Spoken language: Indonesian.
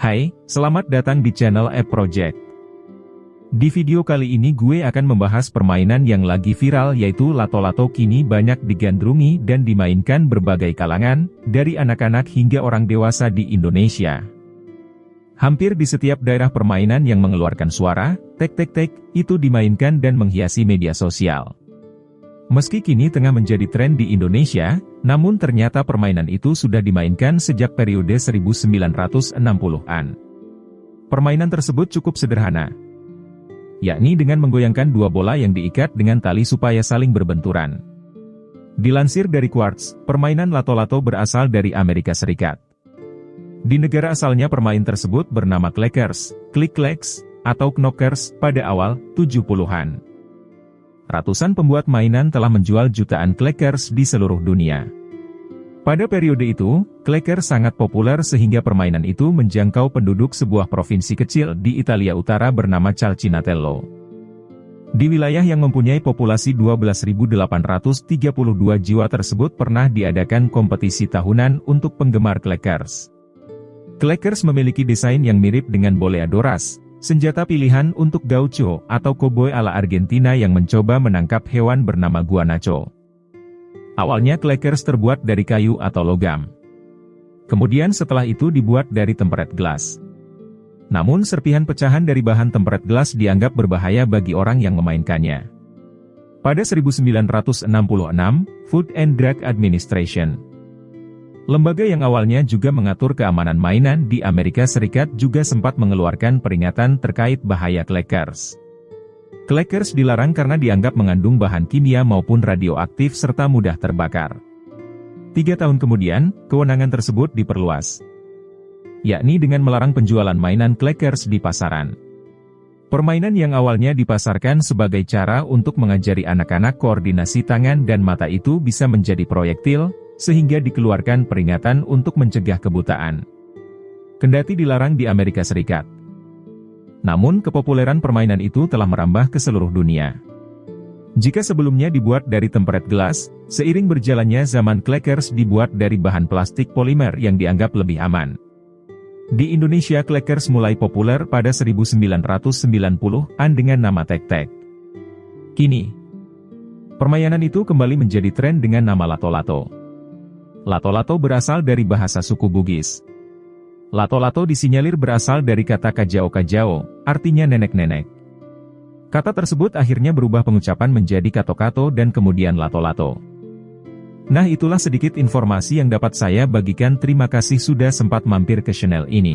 Hai, selamat datang di channel App Project. Di video kali ini gue akan membahas permainan yang lagi viral yaitu lato-lato kini banyak digandrungi dan dimainkan berbagai kalangan, dari anak-anak hingga orang dewasa di Indonesia. Hampir di setiap daerah permainan yang mengeluarkan suara, tek-tek-tek, itu dimainkan dan menghiasi media sosial. Meski kini tengah menjadi tren di Indonesia, namun ternyata permainan itu sudah dimainkan sejak periode 1960-an. Permainan tersebut cukup sederhana, yakni dengan menggoyangkan dua bola yang diikat dengan tali supaya saling berbenturan. Dilansir dari Quartz, permainan lato-lato berasal dari Amerika Serikat. Di negara asalnya permain tersebut bernama Clackers, Click-Clacks, atau Knockers pada awal 70-an ratusan pembuat mainan telah menjual jutaan Clackers di seluruh dunia. Pada periode itu, Clacker sangat populer sehingga permainan itu menjangkau penduduk sebuah provinsi kecil di Italia Utara bernama Calcinatello. Di wilayah yang mempunyai populasi 12.832 jiwa tersebut pernah diadakan kompetisi tahunan untuk penggemar Clackers. Clackers memiliki desain yang mirip dengan boleadoras, Senjata pilihan untuk gaucho atau koboi ala Argentina yang mencoba menangkap hewan bernama guanaco. Awalnya clackers terbuat dari kayu atau logam. Kemudian setelah itu dibuat dari tempered glass. Namun serpihan pecahan dari bahan tempered glass dianggap berbahaya bagi orang yang memainkannya. Pada 1966, Food and Drug Administration Lembaga yang awalnya juga mengatur keamanan mainan di Amerika Serikat juga sempat mengeluarkan peringatan terkait bahaya clackers. Clackers dilarang karena dianggap mengandung bahan kimia maupun radioaktif serta mudah terbakar. Tiga tahun kemudian, kewenangan tersebut diperluas. Yakni dengan melarang penjualan mainan clackers di pasaran. Permainan yang awalnya dipasarkan sebagai cara untuk mengajari anak-anak koordinasi tangan dan mata itu bisa menjadi proyektil, sehingga dikeluarkan peringatan untuk mencegah kebutaan. Kendati dilarang di Amerika Serikat. Namun kepopuleran permainan itu telah merambah ke seluruh dunia. Jika sebelumnya dibuat dari tempered glass, seiring berjalannya zaman clackers dibuat dari bahan plastik polimer yang dianggap lebih aman. Di Indonesia clackers mulai populer pada 1990-an dengan nama tek-tek. Kini, permainan itu kembali menjadi tren dengan nama lato-lato. Lato-lato berasal dari bahasa suku Bugis. Lato-lato disinyalir berasal dari kata kajao-kajao, artinya nenek-nenek. Kata tersebut akhirnya berubah pengucapan menjadi kato-kato dan kemudian lato-lato. Nah itulah sedikit informasi yang dapat saya bagikan terima kasih sudah sempat mampir ke channel ini.